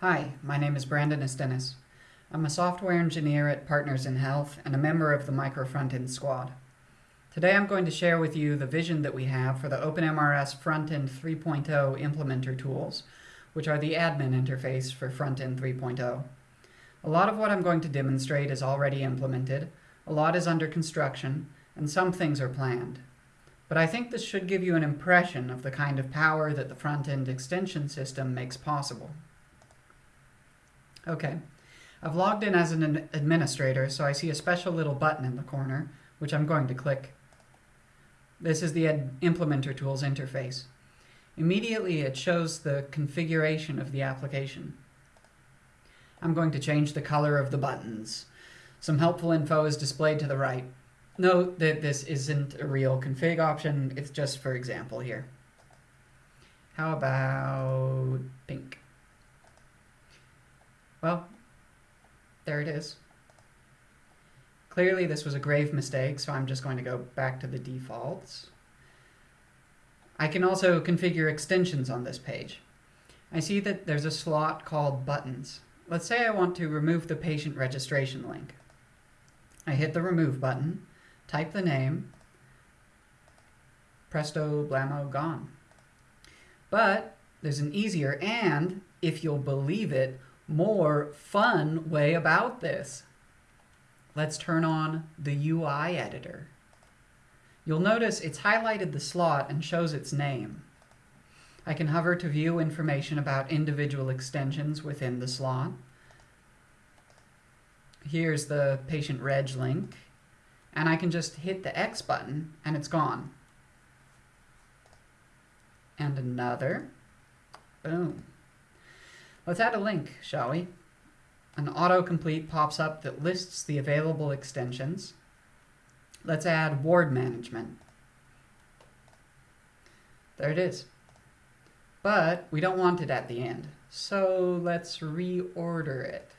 Hi, my name is Brandon Istenes. I'm a software engineer at Partners in Health and a member of the Micro Frontend Squad. Today I'm going to share with you the vision that we have for the OpenMRS Frontend 3.0 implementer tools, which are the admin interface for Frontend 3.0. A lot of what I'm going to demonstrate is already implemented, a lot is under construction, and some things are planned. But I think this should give you an impression of the kind of power that the front-end extension system makes possible. Okay, I've logged in as an administrator, so I see a special little button in the corner, which I'm going to click. This is the Implementer Tools interface. Immediately, it shows the configuration of the application. I'm going to change the color of the buttons. Some helpful info is displayed to the right. Note that this isn't a real config option, it's just for example here. How about pink? Well, there it is. Clearly this was a grave mistake, so I'm just going to go back to the defaults. I can also configure extensions on this page. I see that there's a slot called buttons. Let's say I want to remove the patient registration link. I hit the remove button, type the name, presto, blammo, gone. But there's an easier and, if you'll believe it, more fun way about this. Let's turn on the UI editor. You'll notice it's highlighted the slot and shows its name. I can hover to view information about individual extensions within the slot. Here's the patient reg link and I can just hit the X button and it's gone. And another. Boom. Let's add a link, shall we? An autocomplete pops up that lists the available extensions. Let's add ward management. There it is. But we don't want it at the end, so let's reorder it.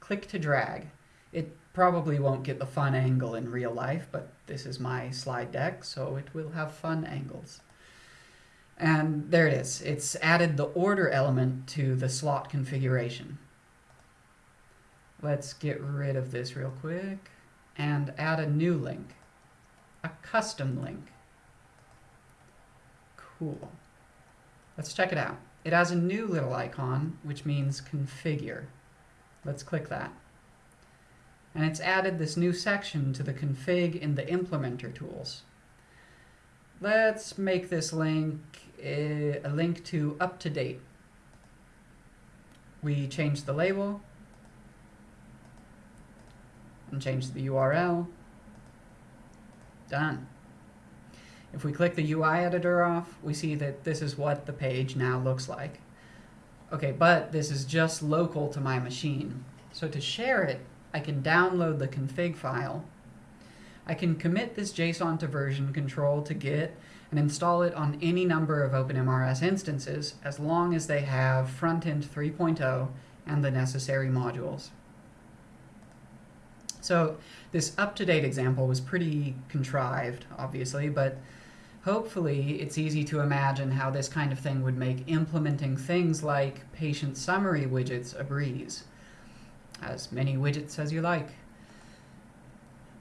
Click to drag. It probably won't get the fun angle in real life, but this is my slide deck, so it will have fun angles. And there it is. It's added the order element to the slot configuration. Let's get rid of this real quick and add a new link, a custom link. Cool. Let's check it out. It has a new little icon, which means configure. Let's click that and it's added this new section to the config in the implementer tools. Let's make this link a, a link to UpToDate. We change the label and change the URL. Done. If we click the UI editor off, we see that this is what the page now looks like. Okay, but this is just local to my machine. So to share it, I can download the config file. I can commit this JSON to version control to Git and install it on any number of OpenMRS instances as long as they have Frontend 3.0 and the necessary modules. So this UpToDate example was pretty contrived, obviously, but hopefully it's easy to imagine how this kind of thing would make implementing things like patient summary widgets a breeze as many widgets as you like.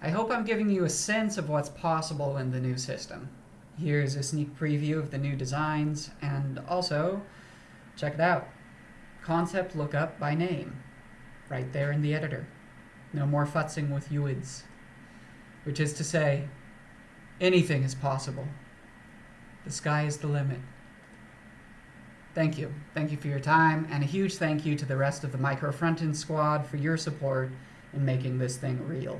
I hope I'm giving you a sense of what's possible in the new system. Here's a sneak preview of the new designs, and also, check it out. Concept lookup by name, right there in the editor. No more futzing with UIDs. Which is to say, anything is possible. The sky is the limit. Thank you. Thank you for your time, and a huge thank you to the rest of the Micro Frontend squad for your support in making this thing real.